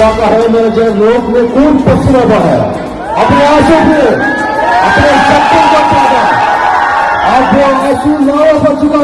का कहे मेरे जय लोग में कौन पसीना बहा है? अपने आँसू पे, अपने शक्ति का पैदा आप वो आँसू लावा बच चुका